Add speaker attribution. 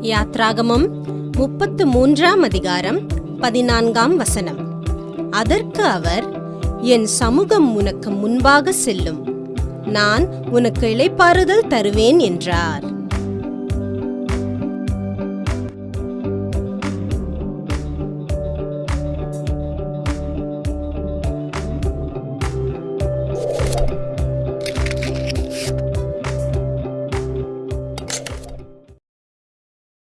Speaker 1: யாத்ராகமம் முப்பத்து மூன்றாம் அதிகாரம் பதினான்காம் வசனம். அதற்கு அவர் என் சமூகம் உனக்கு முன்பாக செல்லும். நான் உனக்கு இளைப்பாறுதல் தருவேன் என்றார்.